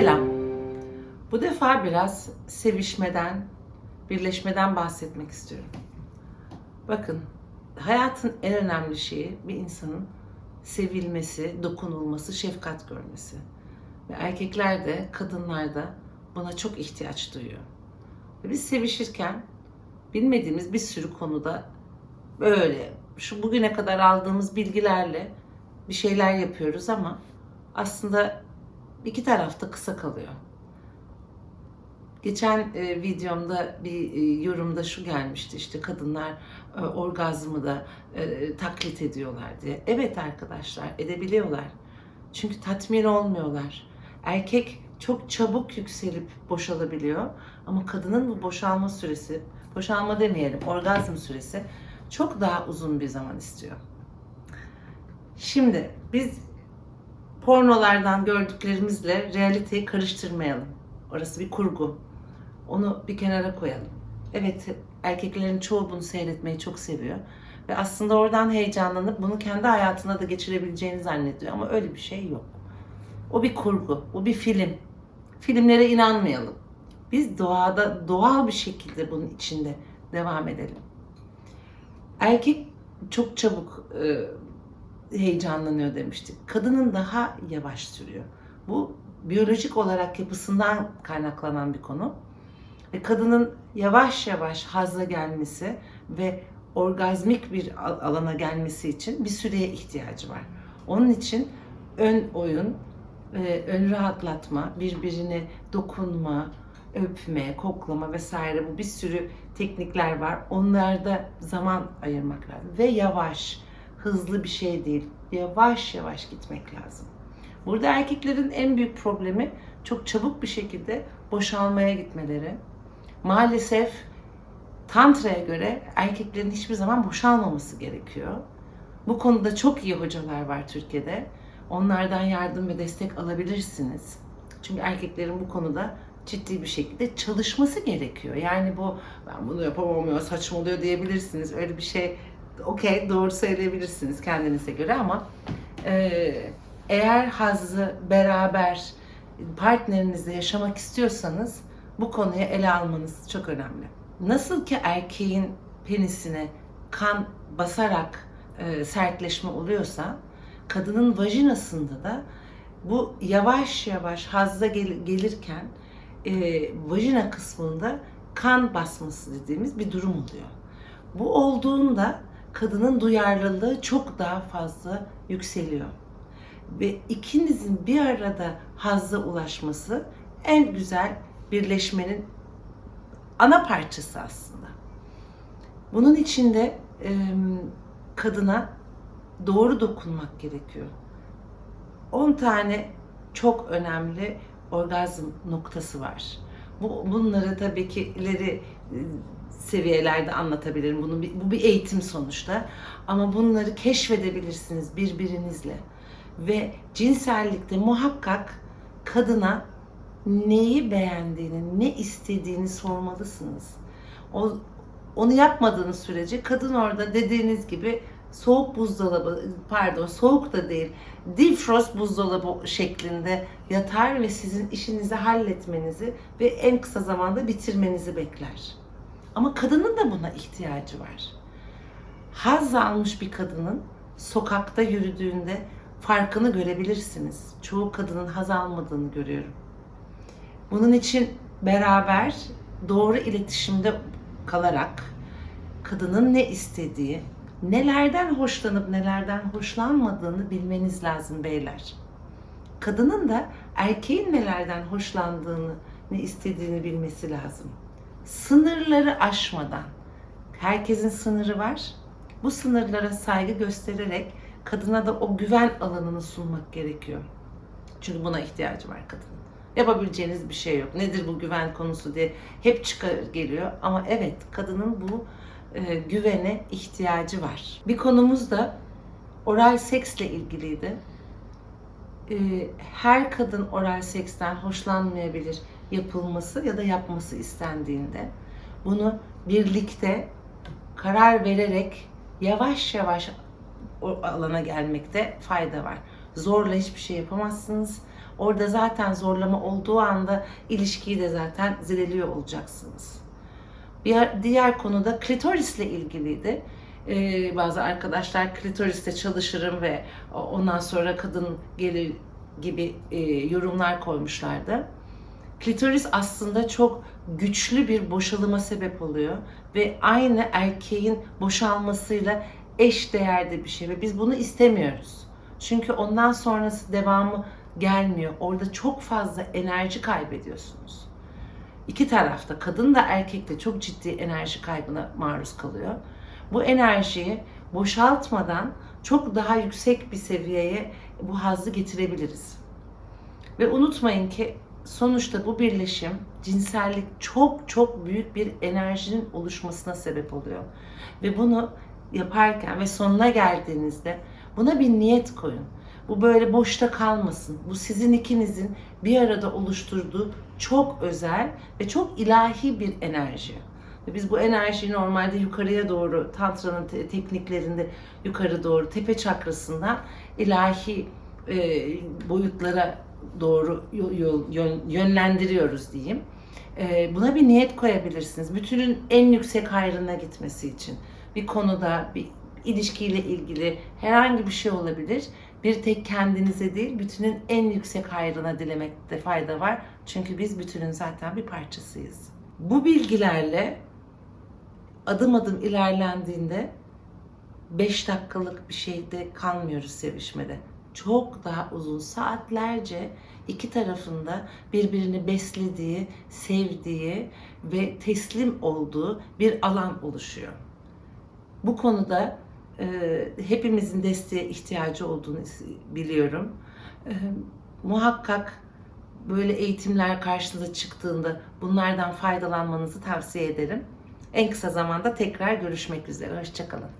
Selam. Bu defa biraz sevişmeden, birleşmeden bahsetmek istiyorum. Bakın, hayatın en önemli şeyi bir insanın sevilmesi, dokunulması, şefkat görmesi. Ve erkekler de, kadınlar da buna çok ihtiyaç duyuyor. Ve biz sevişirken bilmediğimiz bir sürü konuda böyle şu bugüne kadar aldığımız bilgilerle bir şeyler yapıyoruz ama aslında iki tarafta kısa kalıyor. Geçen e, videomda bir e, yorumda şu gelmişti işte kadınlar e, orgazmı da e, taklit ediyorlar diye. Evet arkadaşlar edebiliyorlar. Çünkü tatmin olmuyorlar. Erkek çok çabuk yükselip boşalabiliyor ama kadının bu boşalma süresi, boşalma demeyelim, orgazm süresi çok daha uzun bir zaman istiyor. Şimdi biz pornolardan gördüklerimizle realiteyi karıştırmayalım. Orası bir kurgu. Onu bir kenara koyalım. Evet erkeklerin çoğu bunu seyretmeyi çok seviyor. Ve aslında oradan heyecanlanıp bunu kendi hayatına da geçirebileceğini zannediyor. Ama öyle bir şey yok. O bir kurgu, o bir film. Filmlere inanmayalım. Biz doğada doğal bir şekilde bunun içinde devam edelim. Erkek çok çabuk e, heyecanlanıyor demiştik. Kadının daha yavaş sürüyor. Bu biyolojik olarak yapısından kaynaklanan bir konu. Ve kadının yavaş yavaş hazla gelmesi ve orgazmik bir alana gelmesi için bir süreye ihtiyacı var. Onun için ön oyun, e, ön rahatlatma, birbirine dokunma, öpme, koklama vesaire bu bir sürü teknikler var. Onlarda zaman ayırmak lazım. Ve yavaş, hızlı bir şey değil. Yavaş yavaş gitmek lazım. Burada erkeklerin en büyük problemi çok çabuk bir şekilde boşalmaya gitmeleri. Maalesef Tantra'ya göre erkeklerin hiçbir zaman boşalmaması gerekiyor. Bu konuda çok iyi hocalar var Türkiye'de. Onlardan yardım ve destek alabilirsiniz. Çünkü erkeklerin bu konuda ciddi bir şekilde çalışması gerekiyor. Yani bu ben bunu yapamam ya saçmalıyor diyebilirsiniz. Öyle bir şey okey doğru söyleyebilirsiniz kendinize göre ama e, eğer hazzı beraber partnerinizle yaşamak istiyorsanız bu konuyu ele almanız çok önemli. Nasıl ki erkeğin penisine kan basarak e, sertleşme oluyorsa kadının vajinasında da bu yavaş yavaş hazza gel- gelirken e, vajina kısmında kan basması dediğimiz bir durum oluyor. Bu olduğunda kadının duyarlılığı çok daha fazla yükseliyor. Ve ikinizin bir arada hazza ulaşması en güzel birleşmenin ana parçası aslında. Bunun içinde e, kadına doğru dokunmak gerekiyor. 10 tane çok önemli orgazm noktası var. Bu, bunları tabii ki ileri seviyelerde anlatabilirim. Bunu bu bir eğitim sonuçta. Ama bunları keşfedebilirsiniz birbirinizle. Ve cinsellikte muhakkak kadına neyi beğendiğini, ne istediğini sormalısınız. O, onu yapmadığınız sürece kadın orada dediğiniz gibi soğuk buzdolabı, pardon soğuk da değil, defrost buzdolabı şeklinde yatar ve sizin işinizi halletmenizi ve en kısa zamanda bitirmenizi bekler. Ama kadının da buna ihtiyacı var. Haz almış bir kadının sokakta yürüdüğünde farkını görebilirsiniz. Çoğu kadının haz almadığını görüyorum. Bunun için beraber doğru iletişimde kalarak kadının ne istediği, nelerden hoşlanıp nelerden hoşlanmadığını bilmeniz lazım beyler. Kadının da erkeğin nelerden hoşlandığını, ne istediğini bilmesi lazım sınırları aşmadan, herkesin sınırı var. Bu sınırlara saygı göstererek kadına da o güven alanını sunmak gerekiyor. Çünkü buna ihtiyacı var kadının. Yapabileceğiniz bir şey yok. Nedir bu güven konusu diye hep çıkar geliyor. Ama evet kadının bu e, güvene ihtiyacı var. Bir konumuz da oral seksle ilgiliydi. E, her kadın oral seksten hoşlanmayabilir yapılması ya da yapması istendiğinde bunu birlikte karar vererek yavaş yavaş o alana gelmekte fayda var. Zorla hiçbir şey yapamazsınız. Orada zaten zorlama olduğu anda ilişkiyi de zaten zedeliyor olacaksınız. Bir diğer konuda klitorisle ilgiliydi. Ee, bazı arkadaşlar klitoriste çalışırım ve ondan sonra kadın gelir gibi e, yorumlar koymuşlardı. Klitoris aslında çok güçlü bir boşalıma sebep oluyor ve aynı erkeğin boşalmasıyla eş değerde bir şey ve biz bunu istemiyoruz. Çünkü ondan sonrası devamı gelmiyor. Orada çok fazla enerji kaybediyorsunuz. İki tarafta kadın da erkek de çok ciddi enerji kaybına maruz kalıyor. Bu enerjiyi boşaltmadan çok daha yüksek bir seviyeye bu hazzı getirebiliriz. Ve unutmayın ki sonuçta bu birleşim cinsellik çok çok büyük bir enerjinin oluşmasına sebep oluyor. Ve bunu yaparken ve sonuna geldiğinizde buna bir niyet koyun. Bu böyle boşta kalmasın. Bu sizin ikinizin bir arada oluşturduğu çok özel ve çok ilahi bir enerji. Biz bu enerjiyi normalde yukarıya doğru, Tantra'nın te- tekniklerinde yukarı doğru, tepe çakrasından ilahi e, boyutlara doğru yönlendiriyoruz diyeyim. E, buna bir niyet koyabilirsiniz. Bütünün en yüksek hayrına gitmesi için. Bir konuda, bir ilişkiyle ilgili herhangi bir şey olabilir. Bir tek kendinize değil, bütünün en yüksek hayrına dilemekte fayda var. Çünkü biz bütünün zaten bir parçasıyız. Bu bilgilerle adım adım ilerlendiğinde 5 dakikalık bir şeyde kalmıyoruz sevişmede. Çok daha uzun saatlerce iki tarafında birbirini beslediği, sevdiği ve teslim olduğu bir alan oluşuyor. Bu konuda e, hepimizin desteğe ihtiyacı olduğunu biliyorum. E, muhakkak böyle eğitimler karşınıza çıktığında bunlardan faydalanmanızı tavsiye ederim. En kısa zamanda tekrar görüşmek üzere. Hoşçakalın.